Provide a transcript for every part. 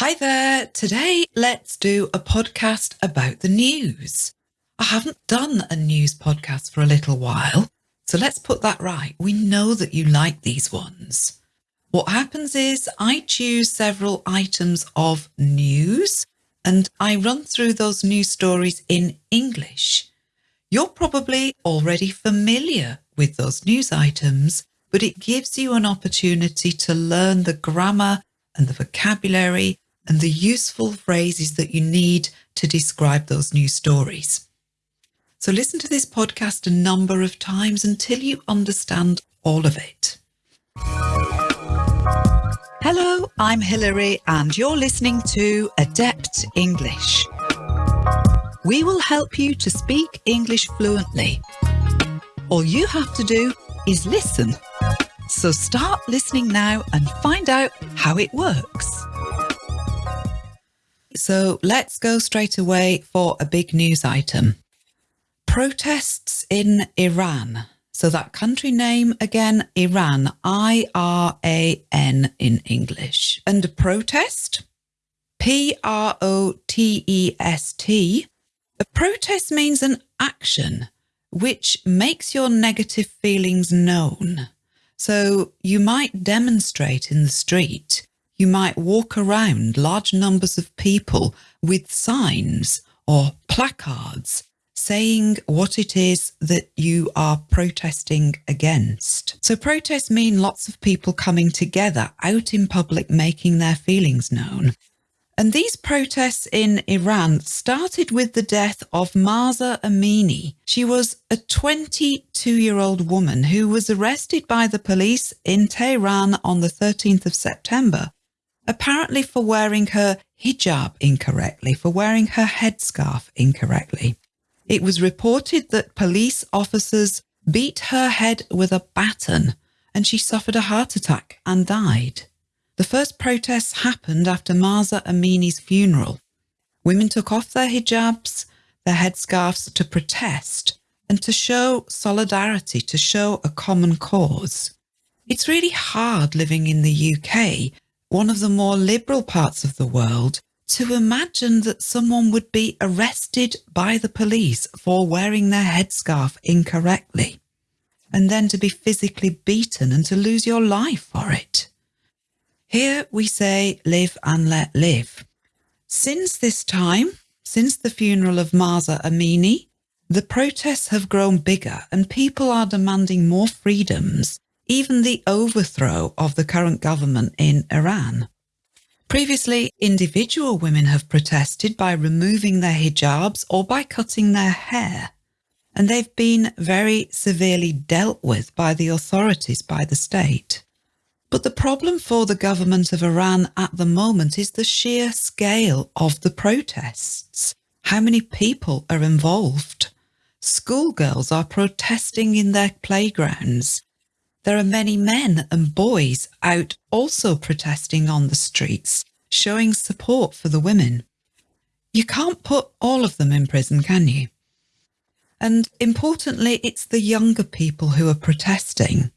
Hi there. Today, let's do a podcast about the news. I haven't done a news podcast for a little while, so let's put that right. We know that you like these ones. What happens is I choose several items of news and I run through those news stories in English. You're probably already familiar with those news items, but it gives you an opportunity to learn the grammar and the vocabulary and the useful phrases that you need to describe those new stories. So listen to this podcast a number of times until you understand all of it. Hello, I'm Hilary and you're listening to Adept English. We will help you to speak English fluently. All you have to do is listen. So start listening now and find out how it works. So let's go straight away for a big news item. Protests in Iran. So that country name again, Iran, I-R-A-N in English. And a protest, P-R-O-T-E-S-T. A protest means an action which makes your negative feelings known. So you might demonstrate in the street you might walk around large numbers of people with signs or placards saying what it is that you are protesting against. So protests mean lots of people coming together out in public, making their feelings known. And these protests in Iran started with the death of Mahsa Amini. She was a 22 year old woman who was arrested by the police in Tehran on the 13th of September apparently for wearing her hijab incorrectly, for wearing her headscarf incorrectly. It was reported that police officers beat her head with a baton and she suffered a heart attack and died. The first protests happened after Mahsa Amini's funeral. Women took off their hijabs, their headscarves to protest and to show solidarity, to show a common cause. It's really hard living in the UK one of the more liberal parts of the world, to imagine that someone would be arrested by the police for wearing their headscarf incorrectly, and then to be physically beaten and to lose your life for it. Here we say live and let live. Since this time, since the funeral of Mahsa Amini, the protests have grown bigger and people are demanding more freedoms even the overthrow of the current government in Iran. Previously, individual women have protested by removing their hijabs or by cutting their hair, and they've been very severely dealt with by the authorities, by the state. But the problem for the government of Iran at the moment is the sheer scale of the protests. How many people are involved? Schoolgirls are protesting in their playgrounds. There are many men and boys out also protesting on the streets, showing support for the women. You can't put all of them in prison, can you? And importantly, it's the younger people who are protesting.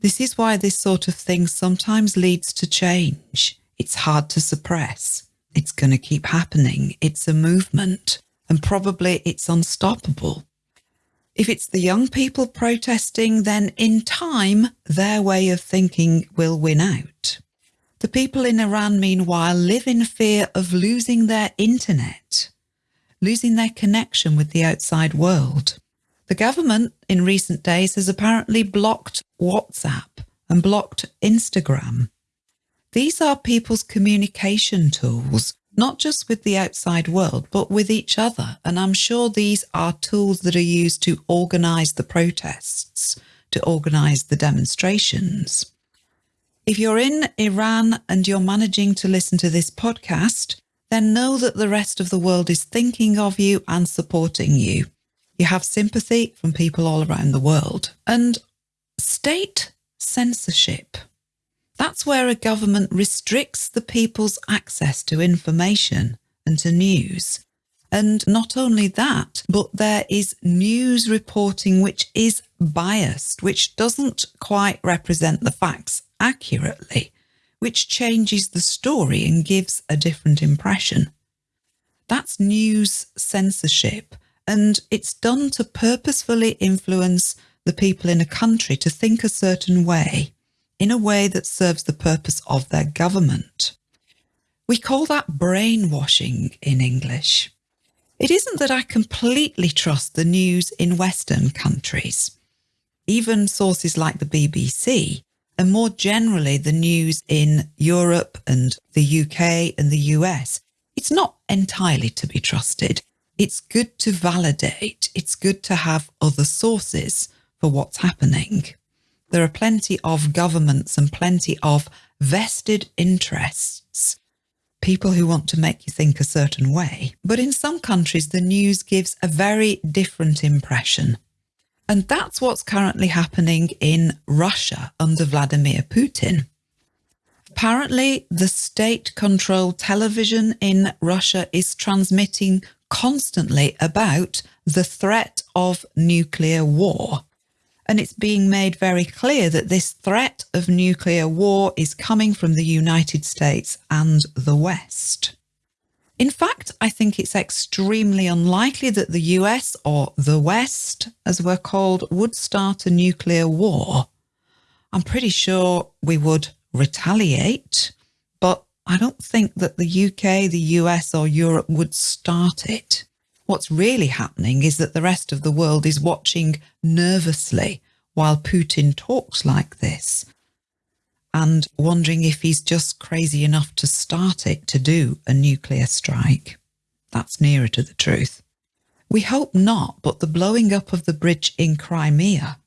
This is why this sort of thing sometimes leads to change. It's hard to suppress. It's going to keep happening. It's a movement and probably it's unstoppable. If it's the young people protesting, then in time, their way of thinking will win out. The people in Iran, meanwhile, live in fear of losing their internet, losing their connection with the outside world. The government in recent days has apparently blocked WhatsApp and blocked Instagram. These are people's communication tools not just with the outside world, but with each other. And I'm sure these are tools that are used to organise the protests, to organise the demonstrations. If you're in Iran and you're managing to listen to this podcast, then know that the rest of the world is thinking of you and supporting you. You have sympathy from people all around the world. And state censorship that's where a government restricts the people's access to information and to news. And not only that, but there is news reporting which is biased, which doesn't quite represent the facts accurately, which changes the story and gives a different impression. That's news censorship, and it's done to purposefully influence the people in a country to think a certain way, in a way that serves the purpose of their government. We call that brainwashing in English. It isn't that I completely trust the news in Western countries. Even sources like the BBC, and more generally the news in Europe and the UK and the US, it's not entirely to be trusted. It's good to validate. It's good to have other sources for what's happening. There are plenty of governments and plenty of vested interests, people who want to make you think a certain way. But in some countries, the news gives a very different impression. And that's what's currently happening in Russia under Vladimir Putin. Apparently, the state controlled television in Russia is transmitting constantly about the threat of nuclear war. And it's being made very clear that this threat of nuclear war is coming from the United States and the West. In fact, I think it's extremely unlikely that the US or the West, as we're called, would start a nuclear war. I'm pretty sure we would retaliate, but I don't think that the UK, the US or Europe would start it. What's really happening is that the rest of the world is watching nervously while Putin talks like this and wondering if he's just crazy enough to start it to do a nuclear strike. That's nearer to the truth. We hope not, but the blowing up of the bridge in Crimea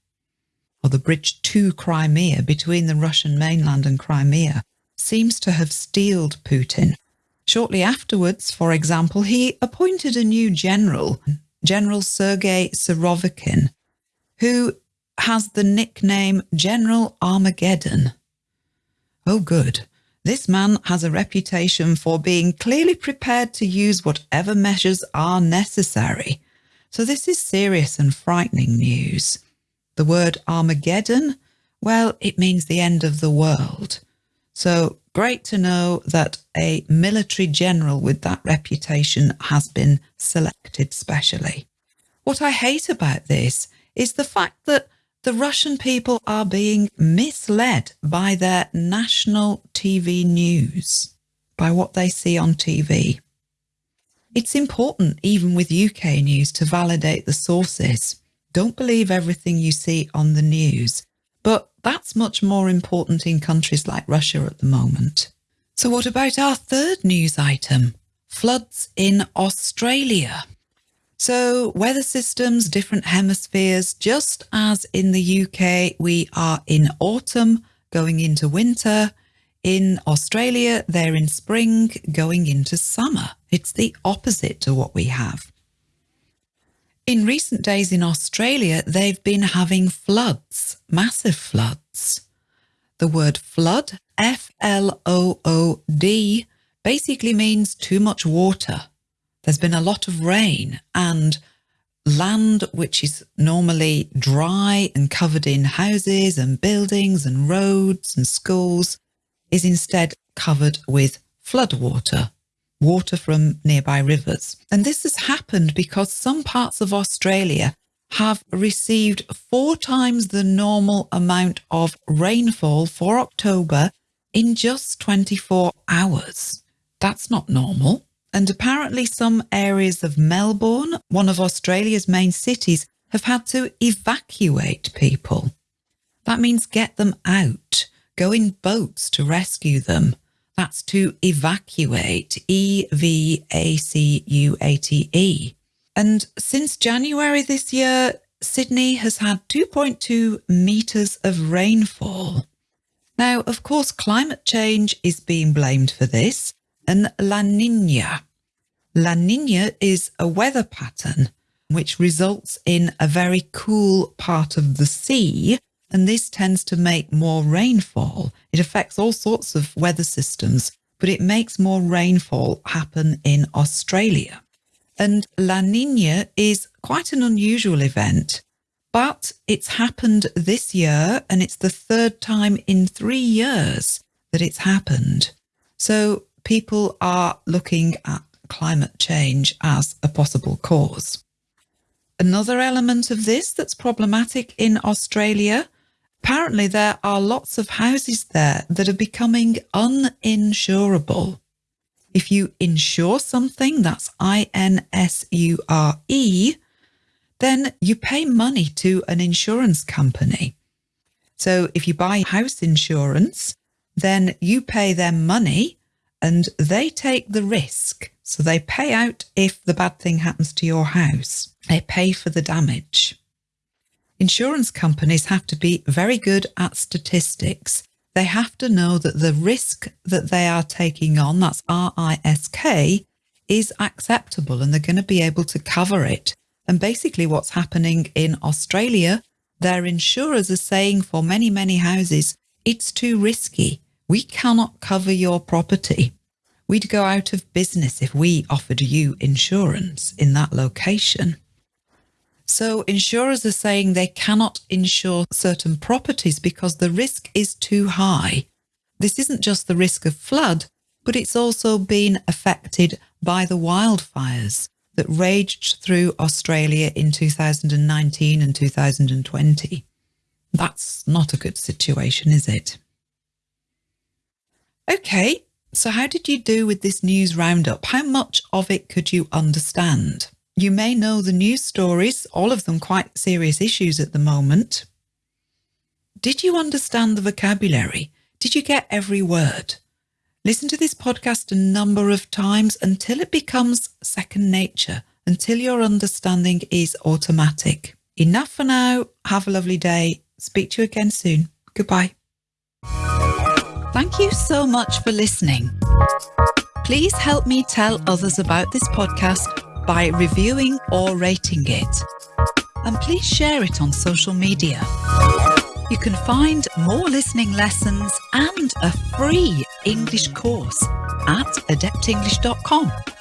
or the bridge to Crimea between the Russian mainland and Crimea, seems to have steeled Putin. Shortly afterwards, for example, he appointed a new general, General Sergei Surovikin, who has the nickname General Armageddon. Oh, good. This man has a reputation for being clearly prepared to use whatever measures are necessary. So this is serious and frightening news. The word Armageddon, well, it means the end of the world. So great to know that a military general with that reputation has been selected specially. What I hate about this is the fact that the Russian people are being misled by their national TV news, by what they see on TV. It's important, even with UK news, to validate the sources. Don't believe everything you see on the news. But that's much more important in countries like Russia at the moment. So what about our third news item? Floods in Australia. So weather systems, different hemispheres, just as in the UK, we are in autumn going into winter. In Australia, they're in spring going into summer. It's the opposite to what we have. In recent days in Australia, they've been having floods, massive floods. The word flood, F-L-O-O-D, basically means too much water. There's been a lot of rain and land which is normally dry and covered in houses and buildings and roads and schools is instead covered with floodwater water from nearby rivers. And this has happened because some parts of Australia have received four times the normal amount of rainfall for October in just 24 hours. That's not normal. And apparently some areas of Melbourne, one of Australia's main cities, have had to evacuate people. That means get them out, go in boats to rescue them. That's to evacuate, E V A C U A T E. And since January this year, Sydney has had 2.2 metres of rainfall. Now, of course, climate change is being blamed for this, and La Nina. La Nina is a weather pattern which results in a very cool part of the sea and this tends to make more rainfall. It affects all sorts of weather systems, but it makes more rainfall happen in Australia. And La Nina is quite an unusual event, but it's happened this year and it's the third time in three years that it's happened. So people are looking at climate change as a possible cause. Another element of this that's problematic in Australia apparently there are lots of houses there that are becoming uninsurable. If you insure something, that's I-N-S-U-R-E, then you pay money to an insurance company. So if you buy house insurance, then you pay them money and they take the risk. So they pay out if the bad thing happens to your house. They pay for the damage. Insurance companies have to be very good at statistics. They have to know that the risk that they are taking on, that's R-I-S-K, is acceptable and they're going to be able to cover it. And basically what's happening in Australia, their insurers are saying for many, many houses, it's too risky. We cannot cover your property. We'd go out of business if we offered you insurance in that location. So insurers are saying they cannot insure certain properties because the risk is too high. This isn't just the risk of flood, but it's also been affected by the wildfires that raged through Australia in 2019 and 2020. That's not a good situation, is it? Okay, so how did you do with this news roundup? How much of it could you understand? You may know the news stories, all of them quite serious issues at the moment. Did you understand the vocabulary? Did you get every word? Listen to this podcast a number of times until it becomes second nature, until your understanding is automatic. Enough for now. Have a lovely day. Speak to you again soon. Goodbye. Thank you so much for listening. Please help me tell others about this podcast by reviewing or rating it. And please share it on social media. You can find more listening lessons and a free English course at adeptenglish.com.